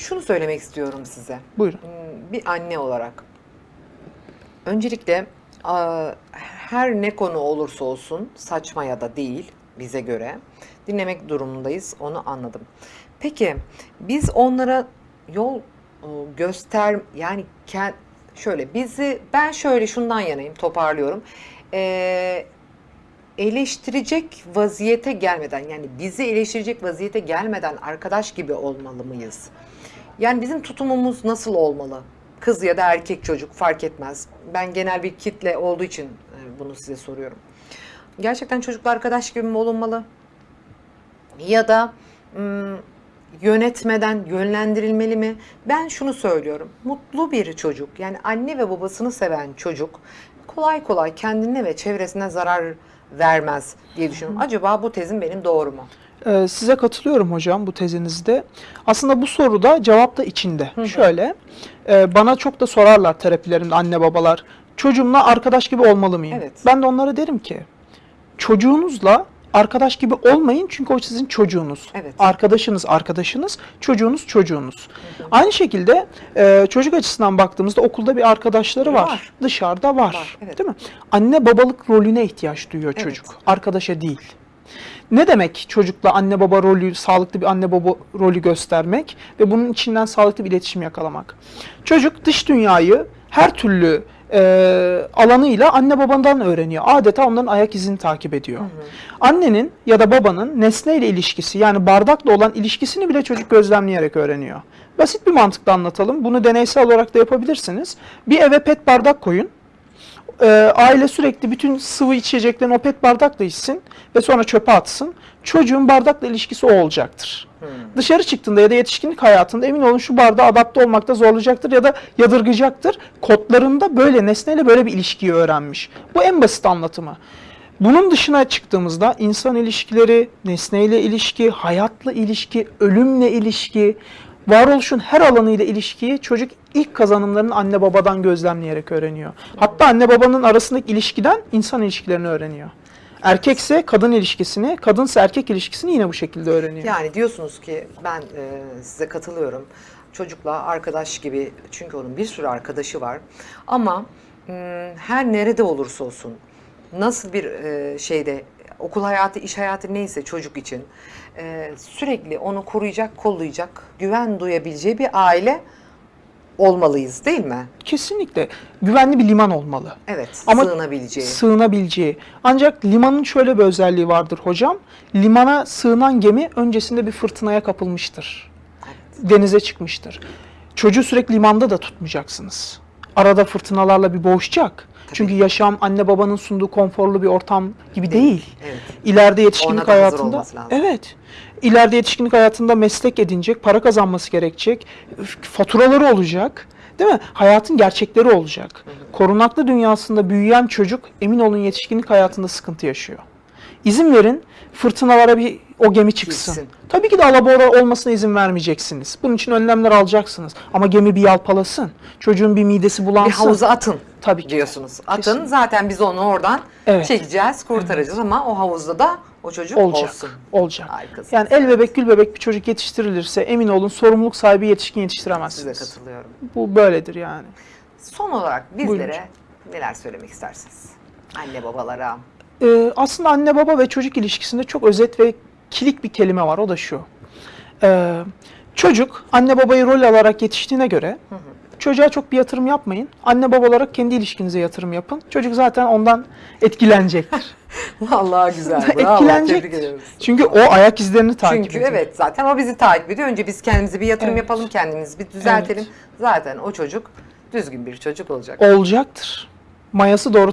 Şunu söylemek istiyorum size. Buyurun. Hmm, Bir anne olarak. Öncelikle her ne konu olursa olsun saçma ya da değil bize göre dinlemek durumundayız. Onu anladım. Peki biz onlara yol e, göster yani kend, şöyle bizi ben şöyle şundan yanayım toparlıyorum. Ee, eleştirecek vaziyete gelmeden yani bizi eleştirecek vaziyete gelmeden arkadaş gibi olmalı mıyız? Yani bizim tutumumuz nasıl olmalı? Kız ya da erkek çocuk fark etmez. Ben genel bir kitle olduğu için e, bunu size soruyorum. Gerçekten çocukla arkadaş gibi mi olunmalı? Ya da yönetmeden yönlendirilmeli mi? Ben şunu söylüyorum. Mutlu bir çocuk yani anne ve babasını seven çocuk kolay kolay kendine ve çevresine zarar vermez diye düşünüyorum. Acaba bu tezim benim doğru mu? Ee, size katılıyorum hocam bu tezinizde. Aslında bu soruda cevap da içinde. Şöyle, e, bana çok da sorarlar terapilerimde anne babalar. Çocuğumla arkadaş gibi olmalı mıyım? Evet. Ben de onlara derim ki, çocuğunuzla arkadaş gibi olmayın çünkü o sizin çocuğunuz. Evet. Arkadaşınız arkadaşınız, çocuğunuz çocuğunuz. Aynı şekilde e, çocuk açısından baktığımızda okulda bir arkadaşları var. Var. Dışarıda var. Var, evet. Değil mi? Anne babalık rolüne ihtiyaç duyuyor Evet. çocuk. Arkadaşa değil. Ne demek çocukla anne baba rolü, sağlıklı bir anne baba rolü göstermek ve bunun içinden sağlıklı bir iletişim yakalamak? Çocuk dış dünyayı her türlü e, alanıyla anne babandan öğreniyor. Adeta onların ayak izini takip ediyor. Annenin ya da babanın nesneyle ilişkisi yani bardakla olan ilişkisini bile çocuk gözlemleyerek öğreniyor. Basit bir mantıkla anlatalım. Bunu deneysel olarak da yapabilirsiniz. Bir eve pet bardak koyun e, aile sürekli bütün sıvı içeceklerini o pet bardakla içsin ve sonra çöpe atsın. Çocuğun bardakla ilişkisi o olacaktır. Dışarı çıktığında ya da yetişkinlik hayatında emin olun şu bardağa adapte olmakta zorlayacaktır ya da yadırgayacaktır. Kodlarında böyle nesneyle böyle bir ilişkiyi öğrenmiş. Bu en basit anlatımı. Bunun dışına çıktığımızda insan ilişkileri, nesneyle ilişki, hayatla ilişki, ölümle ilişki, varoluşun her alanıyla ilişkiyi çocuk ilk kazanımlarını anne babadan gözlemleyerek öğreniyor. Hatta anne babanın arasındaki ilişkiden insan ilişkilerini öğreniyor. Erkekse kadın ilişkisini, kadınsa erkek ilişkisini yine bu şekilde öğreniyor. Yani diyorsunuz ki ben e, size katılıyorum. Çocukla arkadaş gibi çünkü onun bir sürü arkadaşı var. Ama m, her nerede olursa olsun nasıl bir e, şeyde okul hayatı, iş hayatı neyse çocuk için e, sürekli onu koruyacak, kollayacak, güven duyabileceği bir aile olmalıyız değil mi? Kesinlikle güvenli bir liman olmalı. Evet, Ama sığınabileceği. Sığınabileceği. Ancak limanın şöyle bir özelliği vardır hocam. Limana sığınan gemi öncesinde bir fırtınaya kapılmıştır. Denize çıkmıştır. Çocuğu sürekli limanda da tutmayacaksınız. Arada fırtınalarla bir boğuşacak. Çünkü yaşam anne babanın sunduğu konforlu bir ortam gibi değil. Evet. İleride yetişkinlik Ona hayatında evet. İleride yetişkinlik hayatında meslek edinecek, para kazanması gerekecek, faturaları olacak. Değil mi? Hayatın gerçekleri olacak. Korunaklı dünyasında büyüyen çocuk emin olun yetişkinlik hayatında sıkıntı yaşıyor. İzin verin fırtınalara bir o gemi çıksın. Gitsin. Tabii ki de alabora olmasına izin vermeyeceksiniz. Bunun için önlemler alacaksınız. Ama gemi bir yalpalasın. Çocuğun bir midesi Bir bulansın. havuza atın Tabii ki. diyorsunuz. Atın Kesinlikle. zaten biz onu oradan Evet. çekeceğiz, kurtaracağız ama o havuzda da o çocuk olacak. olsun. Olacak. Harikasınız. Yani el bebek gül bebek bir çocuk yetiştirilirse emin olun sorumluluk sahibi yetişkin Size yetiştiremezsiniz. katılıyorum. Bu böyledir yani. Son olarak Buyurun bizlere hocam. neler söylemek istersiniz? Anne babalara. Ee, aslında anne baba ve çocuk ilişkisinde çok özet ve kilit bir kelime var. O da şu. Ee, çocuk anne babayı rol alarak yetiştiğine göre çocuğa çok bir yatırım yapmayın. Anne baba olarak kendi ilişkinize yatırım yapın. Çocuk zaten ondan etkilenecektir. Vallahi güzel. Bravo. Etkilenecektir. Çünkü o ayak izlerini takip Çünkü ediyor. evet zaten o bizi takip ediyor. Önce biz kendimize bir yatırım Evet. yapalım, kendimizi bir düzeltelim. Zaten o çocuk düzgün bir çocuk olacak. Olacaktır. Mayası doğru